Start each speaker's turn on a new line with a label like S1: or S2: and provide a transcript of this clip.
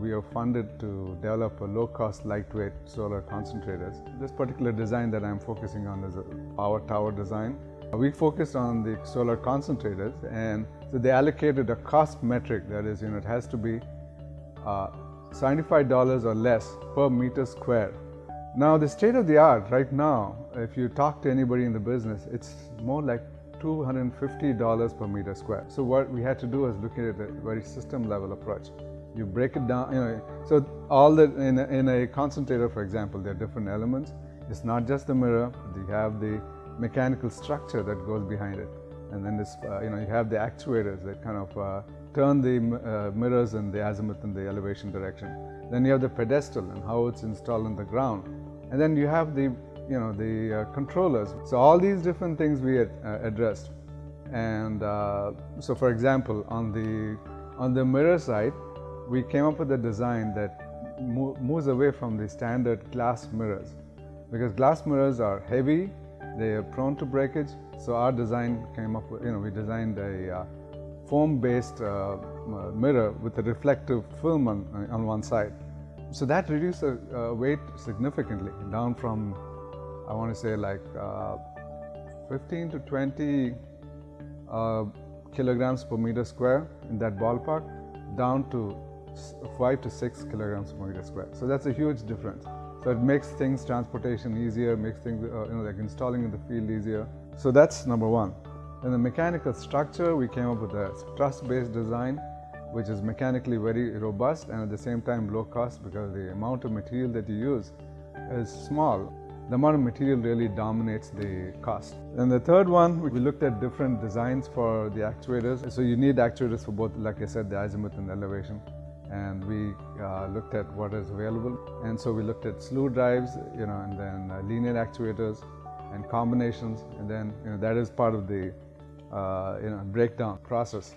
S1: we are funded to develop a low-cost, lightweight solar concentrators. This particular design that I'm focusing on is a power tower design. We focused on the solar concentrators and so they allocated a cost metric that is, you know, it has to be uh, $75 or less per meter square. Now the state of the art right now, if you talk to anybody in the business, it's more like $250 per meter square. So what we had to do is look at a very system level approach. You break it down, you know, so all the, in a, in a concentrator, for example, there are different elements. It's not just the mirror, you have the mechanical structure that goes behind it. And then this, uh, you know, you have the actuators that kind of uh, turn the uh, mirrors in the azimuth and the elevation direction. Then you have the pedestal and how it's installed on the ground. And then you have the, you know, the uh, controllers. So all these different things we had uh, addressed. And uh, so for example, on the, on the mirror side, we came up with a design that mo moves away from the standard glass mirrors. Because glass mirrors are heavy, they are prone to breakage. So our design came up with, you know, we designed a uh, foam-based uh, mirror with a reflective film on, on one side. So that reduced the uh, weight significantly, down from, I want to say like uh, 15 to 20 uh, kilograms per meter square in that ballpark, down to 5 to 6 kilograms per meter square. So that's a huge difference. So it makes things transportation easier, makes things uh, you know like installing in the field easier. So that's number one. In the mechanical structure, we came up with a truss-based design, which is mechanically very robust and at the same time low cost because the amount of material that you use is small. The amount of material really dominates the cost. And the third one, we looked at different designs for the actuators. So you need actuators for both, like I said, the azimuth and the elevation and we uh, looked at what is available. And so we looked at slew drives, you know, and then uh, linear actuators and combinations, and then you know, that is part of the uh, you know breakdown process.